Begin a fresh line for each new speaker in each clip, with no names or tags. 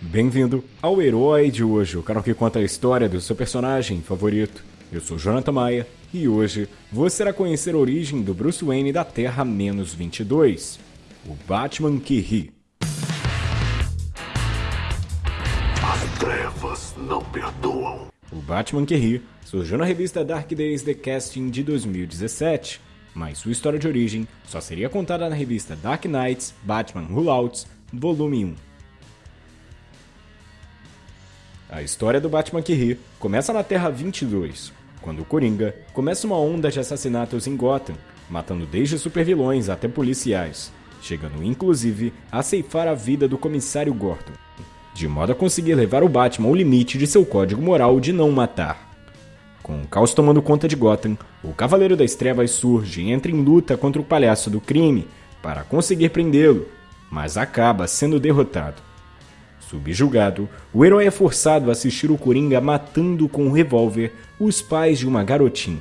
Bem-vindo ao Herói de hoje, o canal que conta a história do seu personagem favorito. Eu sou Jonathan Maia e hoje você irá conhecer a origem do Bruce Wayne da Terra-22, o Batman que ri.
As trevas não perdoam.
O Batman que ri surgiu na revista Dark Days The Casting de 2017, mas sua história de origem só seria contada na revista Dark Knights Batman Rollouts, volume 1. A história do Batman que ri começa na Terra 22, quando o Coringa começa uma onda de assassinatos em Gotham, matando desde supervilões até policiais, chegando inclusive a ceifar a vida do comissário Gordon, de modo a conseguir levar o Batman ao limite de seu código moral de não matar. Com o caos tomando conta de Gotham, o Cavaleiro das Trevas surge e entra em luta contra o Palhaço do Crime para conseguir prendê-lo, mas acaba sendo derrotado. Subjugado, o herói é forçado a assistir o Coringa matando com um revólver os pais de uma garotinha.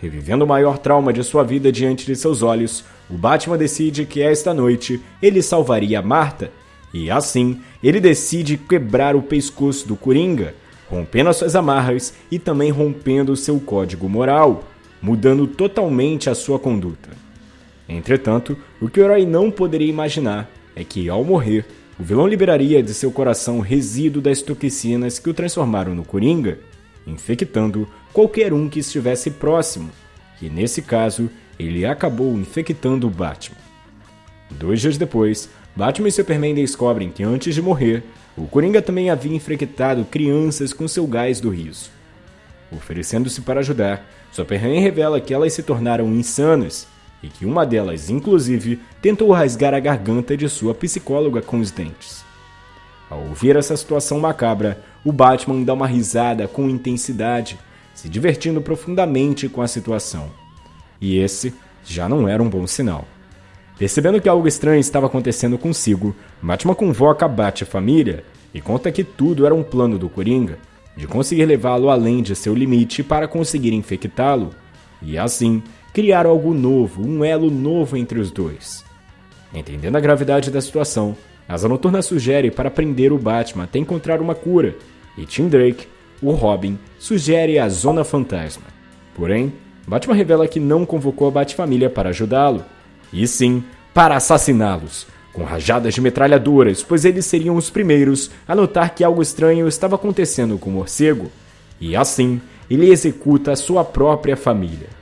Revivendo o maior trauma de sua vida diante de seus olhos, o Batman decide que esta noite ele salvaria Marta, e assim ele decide quebrar o pescoço do Coringa, rompendo as suas amarras e também rompendo seu código moral, mudando totalmente a sua conduta. Entretanto, o que o herói não poderia imaginar é que, ao morrer, o vilão liberaria de seu coração resíduo das toxinas que o transformaram no Coringa, infectando qualquer um que estivesse próximo, e nesse caso, ele acabou infectando Batman. Dois dias depois, Batman e Superman descobrem que antes de morrer, o Coringa também havia infectado crianças com seu gás do riso. Oferecendo-se para ajudar, Superman revela que elas se tornaram insanas e que uma delas, inclusive, tentou rasgar a garganta de sua psicóloga com os dentes. Ao ouvir essa situação macabra, o Batman dá uma risada com intensidade, se divertindo profundamente com a situação. E esse já não era um bom sinal. Percebendo que algo estranho estava acontecendo consigo, Batman convoca a Bat-família e conta que tudo era um plano do Coringa, de conseguir levá-lo além de seu limite para conseguir infectá-lo, e assim criar algo novo, um elo novo entre os dois. Entendendo a gravidade da situação, Asa Noturna sugere para prender o Batman até encontrar uma cura, e Tim Drake, o Robin, sugere a Zona Fantasma. Porém, Batman revela que não convocou a Bat-família para ajudá-lo, e sim para assassiná-los, com rajadas de metralhadoras, pois eles seriam os primeiros a notar que algo estranho estava acontecendo com o morcego, e assim ele executa a sua própria família.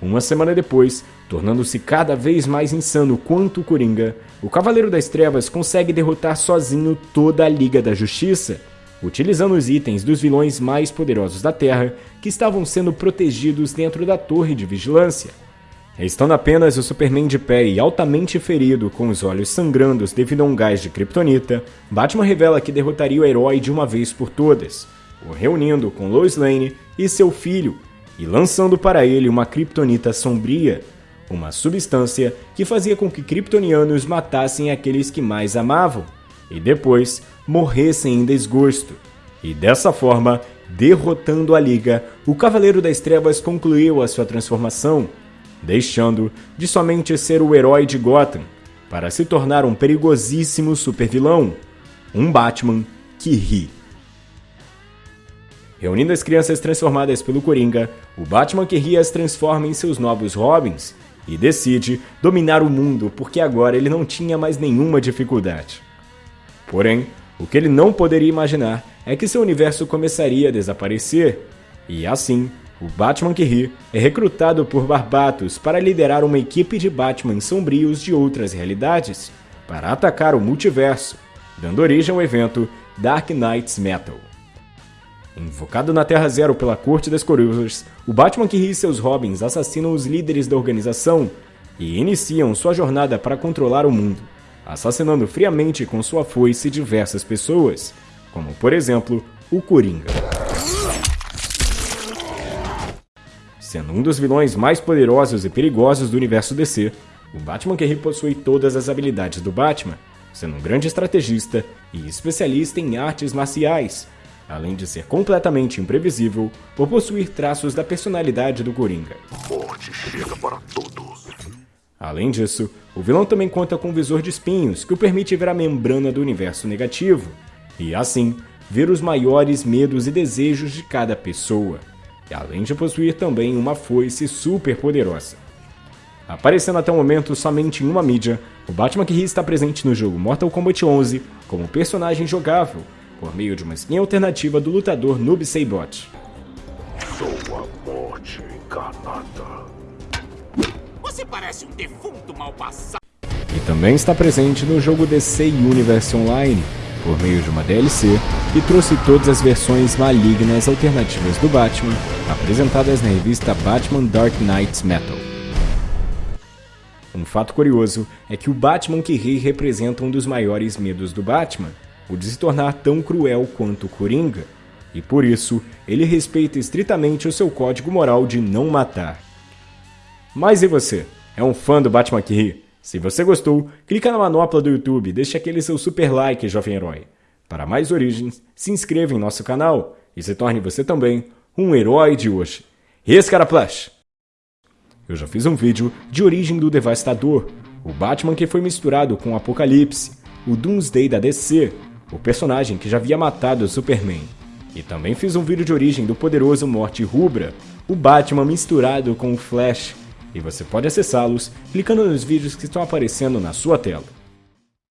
Uma semana depois, tornando-se cada vez mais insano quanto o Coringa, o Cavaleiro das Trevas consegue derrotar sozinho toda a Liga da Justiça, utilizando os itens dos vilões mais poderosos da Terra que estavam sendo protegidos dentro da Torre de Vigilância. Restando apenas o Superman de pé e altamente ferido, com os olhos sangrando devido a um gás de kryptonita, Batman revela que derrotaria o herói de uma vez por todas, o reunindo com Lois Lane e seu filho, e lançando para ele uma kryptonita sombria, uma substância que fazia com que kryptonianos matassem aqueles que mais amavam e depois morressem em desgosto. E dessa forma, derrotando a Liga, o Cavaleiro das Trevas concluiu a sua transformação, deixando de somente ser o herói de Gotham para se tornar um perigosíssimo supervilão, um Batman que ri. Reunindo as crianças transformadas pelo Coringa, o Batman que as transforma em seus novos Robins e decide dominar o mundo porque agora ele não tinha mais nenhuma dificuldade. Porém, o que ele não poderia imaginar é que seu universo começaria a desaparecer, e assim, o Batman que ri é recrutado por Barbatos para liderar uma equipe de Batman sombrios de outras realidades para atacar o multiverso, dando origem ao evento Dark Knights Metal. Invocado na Terra Zero pela Corte das Corujas, o Batman que ri seus Robins assassinam os líderes da organização e iniciam sua jornada para controlar o mundo, assassinando friamente com sua foice diversas pessoas, como por exemplo o Coringa. Sendo um dos vilões mais poderosos e perigosos do universo DC, o Batman que ri possui todas as habilidades do Batman, sendo um grande estrategista e especialista em artes marciais, além de ser completamente imprevisível por possuir traços da personalidade do Coringa.
Morte chega para todos.
Além disso, o vilão também conta com um visor de espinhos que o permite ver a membrana do universo negativo, e assim, ver os maiores medos e desejos de cada pessoa, e além de possuir também uma foice super poderosa. Aparecendo até o momento somente em uma mídia, o Batman que ri está presente no jogo Mortal Kombat 11 como personagem jogável, por meio de uma skin alternativa do lutador Noob Saibot.
Sou a morte encarnada.
Você parece um defunto mal passado.
E também está presente no jogo DC Universe Online, por meio de uma DLC que trouxe todas as versões malignas alternativas do Batman, apresentadas na revista Batman Dark Knights Metal. Um fato curioso é que o Batman que ri representa um dos maiores medos do Batman, o de se tornar tão cruel quanto o Coringa, e por isso ele respeita estritamente o seu código moral de não matar. Mas e você? É um fã do Batman que ri? Se você gostou, clica na manopla do YouTube e deixe aquele seu super like, jovem herói. Para mais origens, se inscreva em nosso canal e se torne você também um herói de hoje. Esse cara Flash! Eu já fiz um vídeo de origem do Devastador, o Batman que foi misturado com o Apocalipse, o Doomsday da DC, o personagem que já havia matado Superman. E também fiz um vídeo de origem do poderoso Morte Rubra, o Batman misturado com o Flash, e você pode acessá-los clicando nos vídeos que estão aparecendo na sua tela.